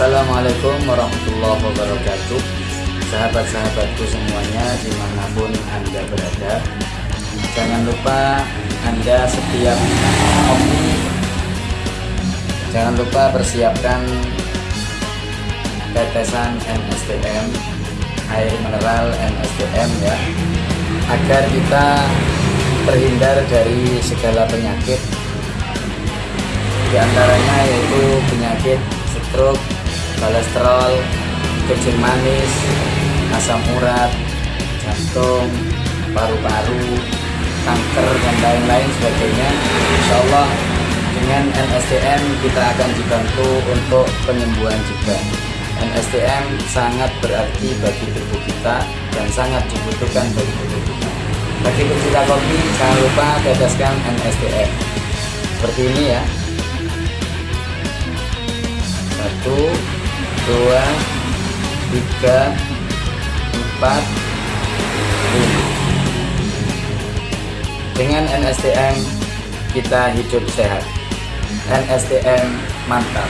Assalamualaikum warahmatullahi wabarakatuh. Sahabat-sahabatku semuanya di mana pun Anda berada Jangan lupa Anda setiap kopi Jangan lupa persiapkan tetesan NSTM air mineral NSTM ya agar kita terhindar dari segala penyakit di antaranya yaitu penyakit stroke, kolesterol, kencing manis, asam urat, jantung, paru-paru, kanker dan lain-lain sebagainya Insya Allah dengan NSTM kita akan dibantu untuk penyembuhan juga NSTM sangat berarti bagi tubuh kita dan sangat dibutuhkan bagi tubuh kita. Bagi pecinta kopi, jangan lupa teteskan NSTM. Seperti ini ya. Satu, dua, tiga, empat, lima. Dengan NSTM kita hidup sehat. NSTM mantap.